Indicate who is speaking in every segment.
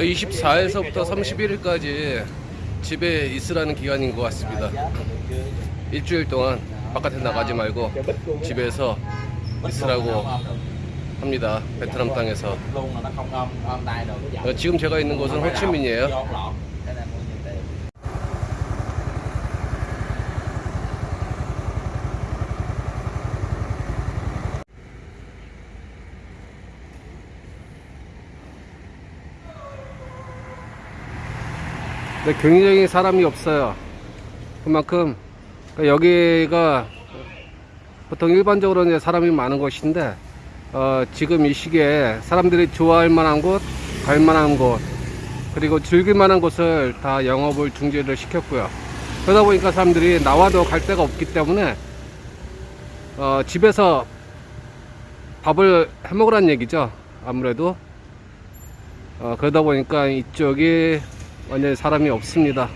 Speaker 1: 24일서부터 31일까지 집에 있으라는 기간인 것 같습니다. 일주일 동안 바깥에 나가지 말고 집에서 있으라고 합니다. 베트남 땅에서. 지금 제가 있는 곳은 호치민이에요. 근데 굉장히 사람이 없어요. 그만큼 그러니까 여기가 보통 일반적으로 이제 사람이 많은 곳인데 어, 지금 이 시기에 사람들이 좋아할 만한 곳, 갈 만한 곳, 그리고 즐길 만한 곳을 다 영업을 중지를 시켰고요. 그러다 보니까 사람들이 나와도 갈 데가 없기 때문에 어, 집에서 밥을 해 먹으라는 얘기죠. 아무래도 어, 그러다 보니까 이쪽이 완전히 사람이 없습니다.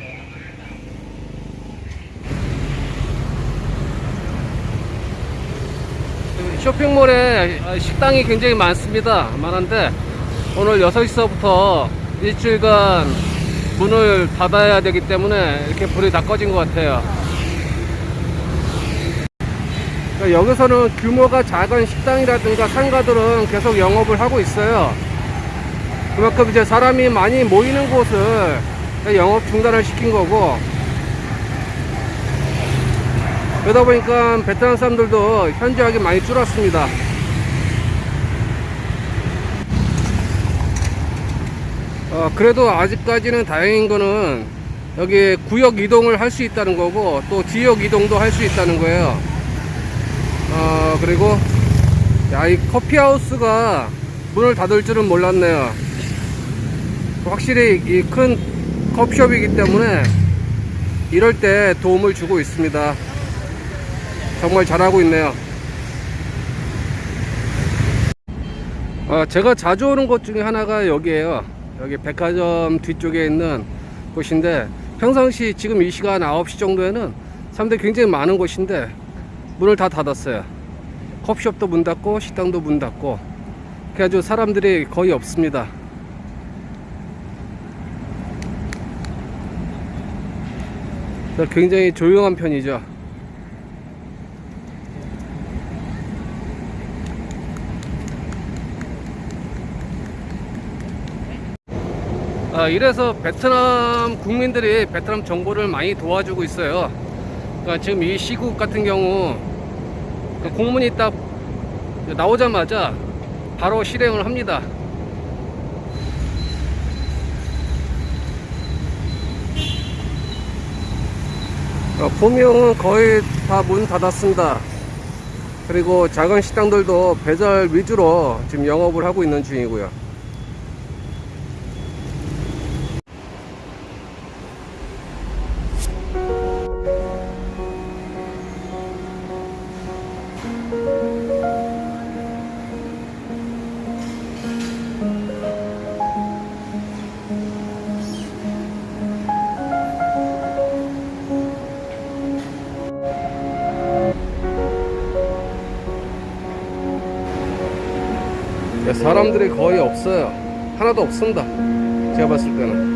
Speaker 1: 쇼핑몰에 식당이 굉장히 많습니다. 많은데 오늘 6시서부터 일주일간 문을 닫아야 되기 때문에 이렇게 불이 다 꺼진 것 같아요. 그러니까 여기서는 규모가 작은 식당이라든가 상가들은 계속 영업을 하고 있어요. 그만큼 이제 사람이 많이 모이는 곳을 영업 중단을 시킨 거고 그러다 보니까 베트남 사람들도 현저하게 많이 줄었습니다. 어, 그래도 아직까지는 다행인 거는 여기 구역 이동을 할 수 있다는 거고 또 지역 이동도 할 수 있다는 거예요. 어, 그리고 야, 이 커피하우스가 문을 닫을 줄은 몰랐네요. 확실히 이 큰 커피숍이기 때문에 이럴 때 도움을 주고 있습니다. 정말 잘하고 있네요. 어, 제가 자주 오는 곳 중에 하나가 여기에요. 여기 백화점 뒤쪽에 있는 곳인데 평상시 지금 이 시간 9시 정도에는 사람들이 굉장히 많은 곳인데 문을 다 닫았어요. 커피숍도 문 닫고 식당도 문 닫고 그래가지고 사람들이 거의 없습니다. 그래서 굉장히 조용한 편이죠. 아, 이래서 베트남 국민들이 베트남 정부를 많이 도와주고 있어요. 그러니까 지금 이 시국 같은 경우 그 공문이 딱 나오자마자 바로 실행을 합니다. 어, 포명은 거의 다 문 닫았습니다. 그리고 작은 식당들도 배달 위주로 지금 영업을 하고 있는 중이고요. 사람들이 거의 없어요. 하나도 없습니다. 제가 봤을 때는.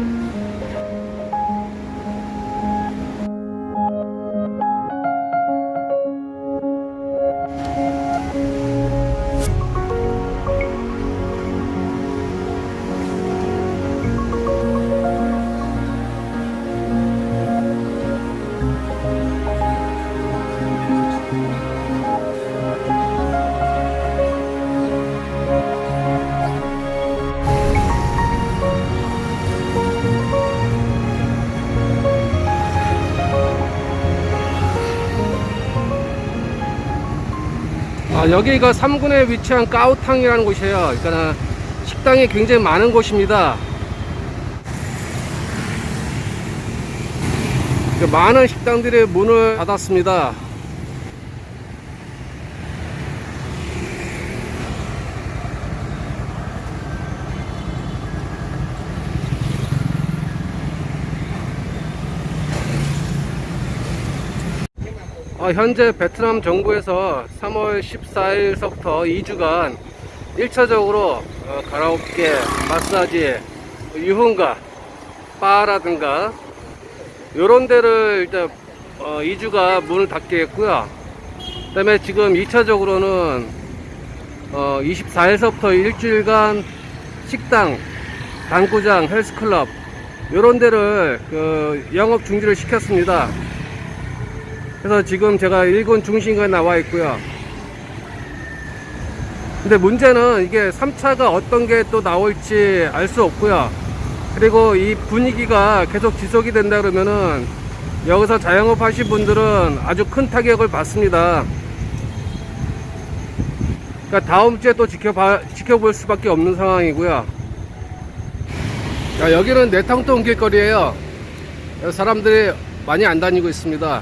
Speaker 1: 여기가 3군에 위치한 까우탕이라는 곳이에요. 그러니까 식당이 굉장히 많은 곳입니다. 그 많은 식당들이 문을 닫았습니다. 어, 현재 베트남 정부에서 3월 14일서부터 2주간 1차적으로 어, 가라오케, 마사지, 유흥가, 바라든가 요런 데를 일단 어, 2주가 문을 닫게 했고요. 그 다음에 지금 2차적으로는 어, 24일서부터 일주일간 식당, 당구장, 헬스클럽 요런 데를 그 영업 중지를 시켰습니다. 그래서 지금 제가 일본 중심가에 나와 있고요. 근데 문제는 이게 3차가 어떤 게 또 나올지 알 수 없고요. 그리고 이 분위기가 계속 지속이 된다 그러면은 여기서 자영업 하신 분들은 아주 큰 타격을 받습니다. 그러니까 다음 주에 또 지켜봐, 지켜볼 수밖에 없는 상황이고요. 자, 여기는 내탕동 길거리에요. 사람들이 많이 안 다니고 있습니다.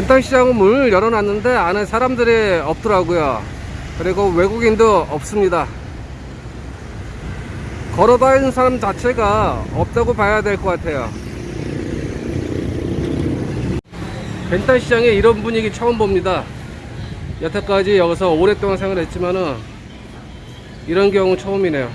Speaker 1: 벤탕 시장은 문을 열어놨는데 안에 사람들이 없더라고요. 그리고 외국인도 없습니다. 걸어다니는 사람 자체가 없다고 봐야 될 것 같아요. 벤탕 시장에 이런 분위기 처음 봅니다. 여태까지 여기서 오랫동안 생활했지만은 이런 경우 처음이네요.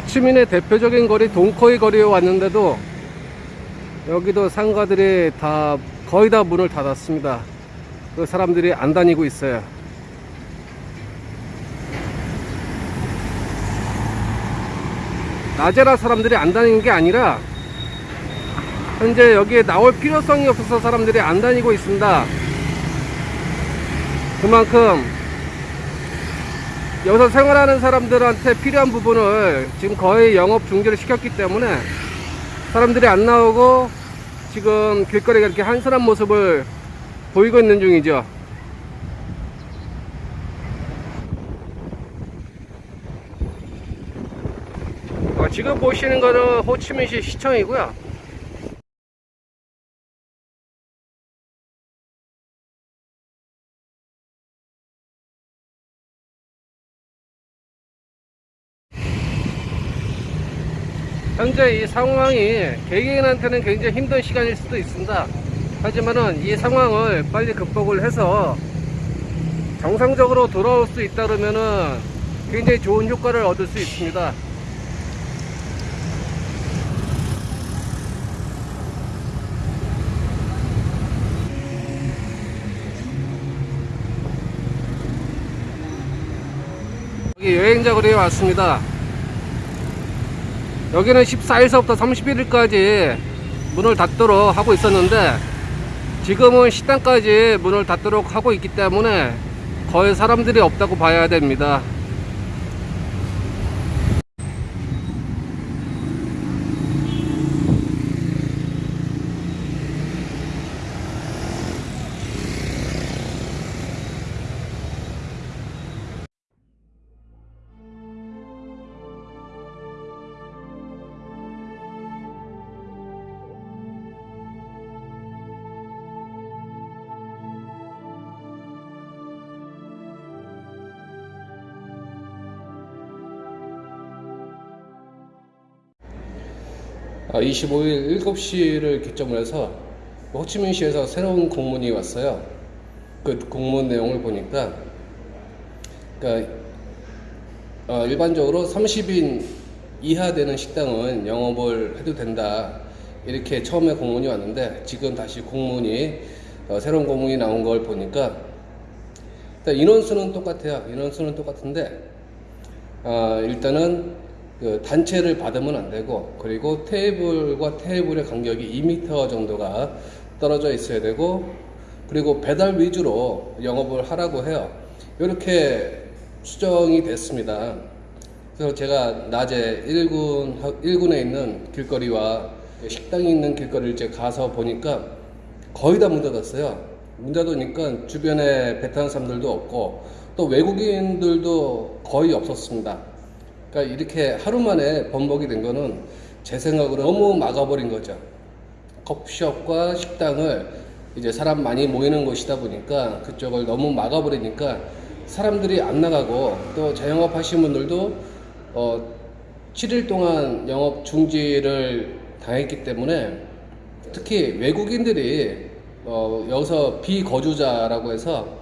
Speaker 1: 호치민의 대표적인 거리 동코이 거리에 왔는데도 여기도 상가들이 다 거의 다 문을 닫았습니다. 그 사람들이 안 다니고 있어요. 낮에라 사람들이 안 다니는 게 아니라 현재 여기에 나올 필요성이 없어서 사람들이 안 다니고 있습니다. 그만큼 여기서 생활하는 사람들한테 필요한 부분을 지금 거의 영업 중지를 시켰기 때문에 사람들이 안 나오고 지금 길거리가 이렇게 한산한 모습을 보이고 있는 중이죠. 어, 지금 보시는 거는 호치민시 시청이고요. 현재 이 상황이 개개인한테는 굉장히 힘든 시간일 수도 있습니다. 하지만은 이 상황을 빨리 극복을 해서 정상적으로 돌아올 수 있다 그러면은 굉장히 좋은 효과를 얻을 수 있습니다. 여기 여행자 거리에 왔습니다. 여기는 14일서부터 31일까지 문을 닫도록 하고 있었는데 지금은 식당까지 문을 닫도록 하고 있기 때문에 거의 사람들이 없다고 봐야 됩니다. 25일 7시를 기점으로 해서 호치민시에서 새로운 공문이 왔어요. 그 공문 내용을 보니까 그러니까 어, 일반적으로 30인 이하 되는 식당은 영업을 해도 된다. 이렇게 처음에 공문이 왔는데 지금 다시 공문이 어, 새로운 공문이 나온 걸 보니까 일단 인원수는 똑같아요. 인원수는 똑같은데 어, 일단은 그 단체를 받으면 안 되고 그리고 테이블과 테이블의 간격이 2m 정도가 떨어져 있어야 되고 그리고 배달 위주로 영업을 하라고 해요. 이렇게 수정이 됐습니다. 그래서 제가 낮에 1군, 1군에 있는 길거리와 식당이 있는 길거리를 이제 가서 보니까 거의 다 문 닫았어요. 문 닫으니까 주변에 베트남 사람들도 없고 또 외국인들도 거의 없었습니다. 그러니까 이렇게 하루 만에 번복이 된 거는 제 생각으로 너무 막아버린 거죠. 커피숍과 식당을 이제 사람 많이 모이는 곳이다 보니까 그쪽을 너무 막아버리니까 사람들이 안 나가고 또 자영업 하신 분들도 어 7일 동안 영업 중지를 당했기 때문에 특히 외국인들이 어 여기서 비거주자라고 해서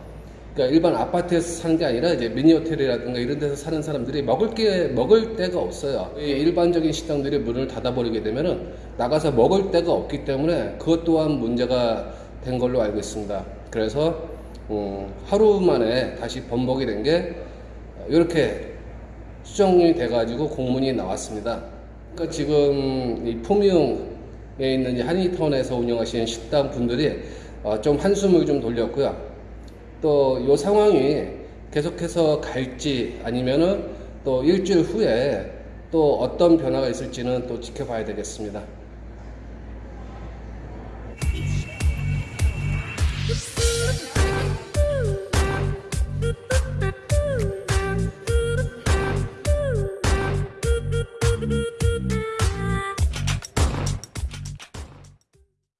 Speaker 1: 그러니까 일반 아파트에서 사는 게 아니라 이제 미니 호텔이라든가 이런 데서 사는 사람들이 먹을 게 먹을 데가 없어요. 이 일반적인 식당들이 문을 닫아버리게 되면은 나가서 먹을 데가 없기 때문에 그것 또한 문제가 된 걸로 알고 있습니다. 그래서 음, 하루 만에 다시 번복이 된 게 이렇게 수정이 돼가지고 공문이 나왔습니다. 그러니까 지금 이 포미움에 있는 이 한인타운에서 운영하시는 식당 분들이 어, 좀 한숨을 좀 돌렸고요. 또 이 상황이 계속해서 갈지 아니면은 또 일주일 후에 또 어떤 변화가 있을지는 또 지켜봐야 되겠습니다.